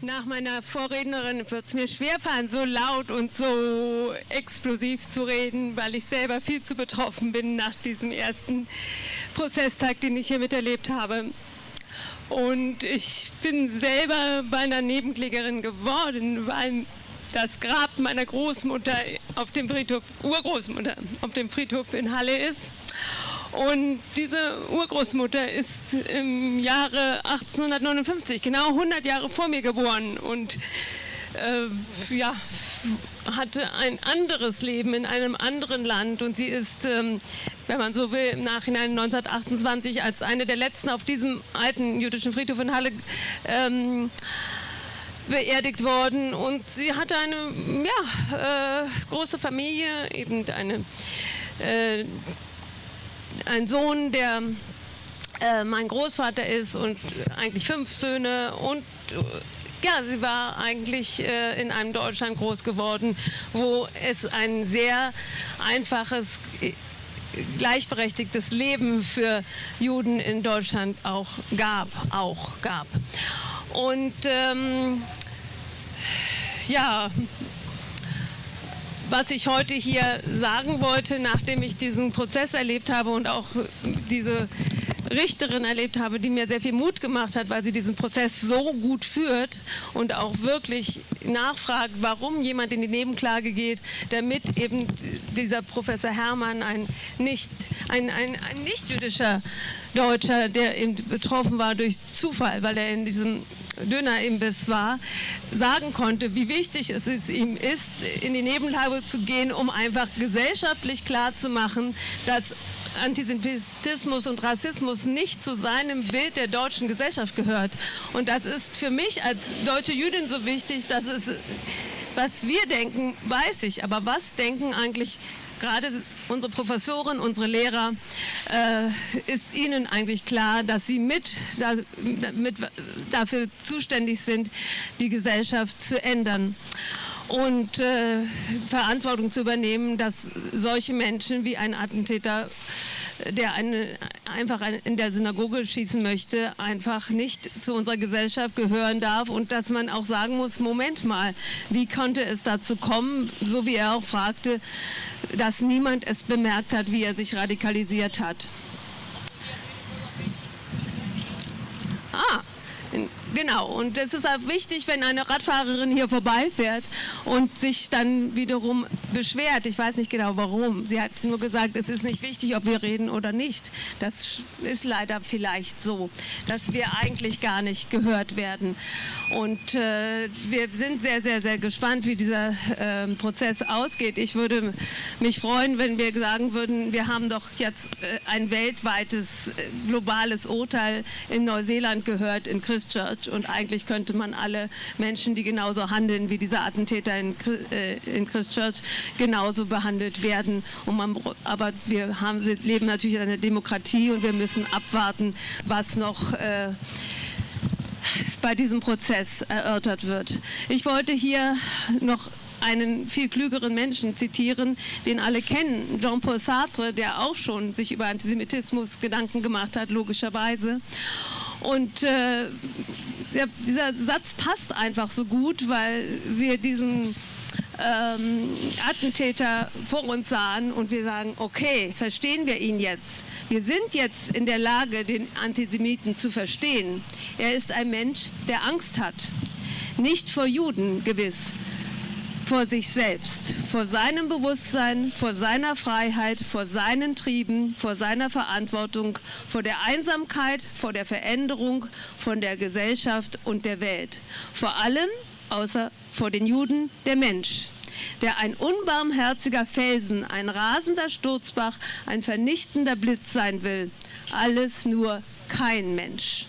Nach meiner Vorrednerin wird es mir schwerfallen, so laut und so explosiv zu reden, weil ich selber viel zu betroffen bin nach diesem ersten Prozesstag, den ich hier miterlebt habe. Und ich bin selber beinahe Nebenklägerin geworden, weil das Grab meiner Großmutter auf dem Friedhof, Urgroßmutter, auf dem Friedhof in Halle ist. Und diese Urgroßmutter ist im Jahre 1859, genau 100 Jahre vor mir geboren und äh, ja, hatte ein anderes Leben in einem anderen Land. Und sie ist, ähm, wenn man so will, im Nachhinein 1928 als eine der letzten auf diesem alten jüdischen Friedhof in Halle ähm, beerdigt worden. Und sie hatte eine ja, äh, große Familie, eben eine äh, ein Sohn, der äh, mein Großvater ist und eigentlich fünf Söhne und äh, ja, sie war eigentlich äh, in einem Deutschland groß geworden, wo es ein sehr einfaches, äh, gleichberechtigtes Leben für Juden in Deutschland auch gab, auch gab. Und ähm, ja, was ich heute hier sagen wollte, nachdem ich diesen Prozess erlebt habe und auch diese Richterin erlebt habe, die mir sehr viel Mut gemacht hat, weil sie diesen Prozess so gut führt und auch wirklich nachfragt, warum jemand in die Nebenklage geht, damit eben dieser Professor Hermann, ein nicht, ein, ein, ein nicht jüdischer Deutscher, der eben betroffen war durch Zufall, weil er in diesem Dönerimbiss war, sagen konnte, wie wichtig es ihm ist, in die Nebenlage zu gehen, um einfach gesellschaftlich klarzumachen, dass Antisemitismus und Rassismus nicht zu seinem Bild der deutschen Gesellschaft gehört. Und das ist für mich als deutsche Jüdin so wichtig, dass es, was wir denken, weiß ich, aber was denken eigentlich gerade unsere Professoren, unsere Lehrer, äh, ist ihnen eigentlich klar, dass sie mit, da, mit dafür zuständig sind, die Gesellschaft zu ändern und äh, Verantwortung zu übernehmen, dass solche Menschen wie ein Attentäter, der eine, einfach in der Synagoge schießen möchte, einfach nicht zu unserer Gesellschaft gehören darf und dass man auch sagen muss, Moment mal, wie konnte es dazu kommen, so wie er auch fragte, dass niemand es bemerkt hat, wie er sich radikalisiert hat. Ah, Genau, und es ist auch wichtig, wenn eine Radfahrerin hier vorbeifährt und sich dann wiederum beschwert. Ich weiß nicht genau warum. Sie hat nur gesagt, es ist nicht wichtig, ob wir reden oder nicht. Das ist leider vielleicht so, dass wir eigentlich gar nicht gehört werden. Und äh, wir sind sehr, sehr, sehr gespannt, wie dieser äh, Prozess ausgeht. Ich würde mich freuen, wenn wir sagen würden, wir haben doch jetzt äh, ein weltweites, äh, globales Urteil in Neuseeland gehört, in Christchurch wird. Und eigentlich könnte man alle Menschen, die genauso handeln wie dieser Attentäter in, äh, in Christchurch, genauso behandelt werden. Man, aber wir haben, leben natürlich in einer Demokratie und wir müssen abwarten, was noch äh, bei diesem Prozess erörtert wird. Ich wollte hier noch einen viel klügeren Menschen zitieren, den alle kennen, Jean-Paul Sartre, der auch schon sich über Antisemitismus Gedanken gemacht hat, logischerweise. Und äh, dieser Satz passt einfach so gut, weil wir diesen ähm, Attentäter vor uns sahen und wir sagen, okay, verstehen wir ihn jetzt. Wir sind jetzt in der Lage, den Antisemiten zu verstehen. Er ist ein Mensch, der Angst hat. Nicht vor Juden gewiss, vor sich selbst, vor seinem Bewusstsein, vor seiner Freiheit, vor seinen Trieben, vor seiner Verantwortung, vor der Einsamkeit, vor der Veränderung von der Gesellschaft und der Welt. Vor allem, außer vor den Juden, der Mensch der ein unbarmherziger Felsen, ein rasender Sturzbach, ein vernichtender Blitz sein will. Alles nur kein Mensch.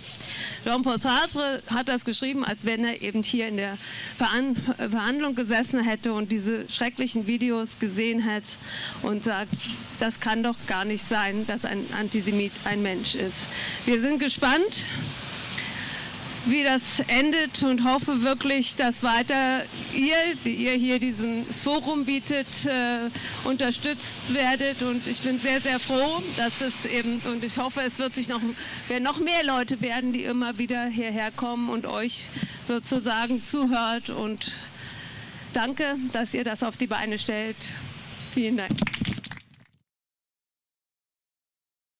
Jean-Paul Sartre hat das geschrieben, als wenn er eben hier in der Verhandlung gesessen hätte und diese schrecklichen Videos gesehen hätte und sagt, das kann doch gar nicht sein, dass ein Antisemit ein Mensch ist. Wir sind gespannt wie das endet und hoffe wirklich, dass weiter ihr, die ihr hier dieses Forum bietet, äh, unterstützt werdet. Und ich bin sehr, sehr froh, dass es eben, und ich hoffe, es wird sich noch, werden noch mehr Leute werden, die immer wieder hierher kommen und euch sozusagen zuhört. Und danke, dass ihr das auf die Beine stellt. Vielen Dank.